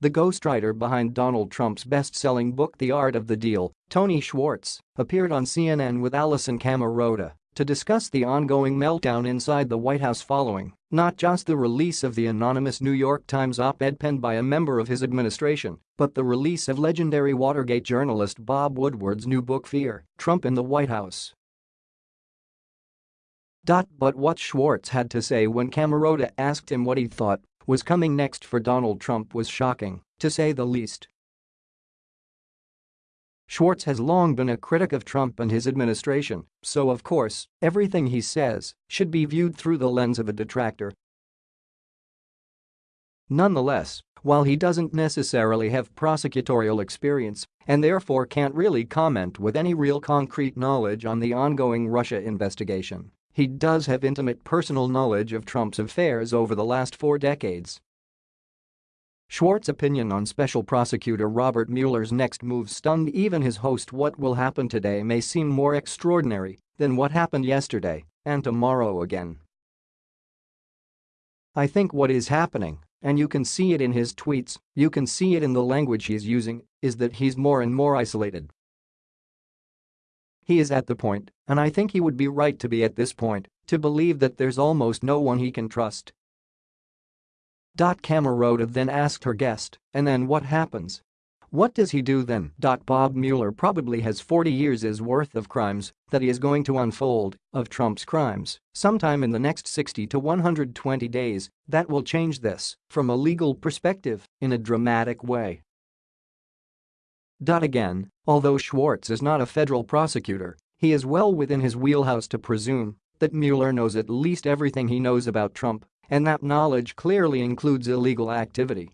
The ghostwriter behind Donald Trump's best-selling book The Art of the Deal, Tony Schwartz, appeared on CNN with Alisyn Camerota to discuss the ongoing meltdown inside the White House following not just the release of the anonymous New York Times op-ed penned by a member of his administration, but the release of legendary Watergate journalist Bob Woodward's new book Fear, Trump in the White House. But what Schwartz had to say when Camerota asked him what he thought was coming next for Donald Trump was shocking, to say the least. Schwartz has long been a critic of Trump and his administration, so of course, everything he says should be viewed through the lens of a detractor. Nonetheless, while he doesn't necessarily have prosecutorial experience and therefore can't really comment with any real concrete knowledge on the ongoing Russia investigation, he does have intimate personal knowledge of Trump's affairs over the last four decades. Schwartz's opinion on Special Prosecutor Robert Mueller's next move stunned even his host what will happen today may seem more extraordinary than what happened yesterday and tomorrow again. I think what is happening, and you can see it in his tweets, you can see it in the language he's using, is that he's more and more isolated he is at the point, and I think he would be right to be at this point, to believe that there's almost no one he can trust. Camerota then asked her guest, and then what happens? What does he do then? Bob Mueller probably has 40 years' worth of crimes that he is going to unfold of Trump's crimes sometime in the next 60 to 120 days that will change this from a legal perspective in a dramatic way. Again, although Schwartz is not a federal prosecutor, he is well within his wheelhouse to presume that Mueller knows at least everything he knows about Trump, and that knowledge clearly includes illegal activity.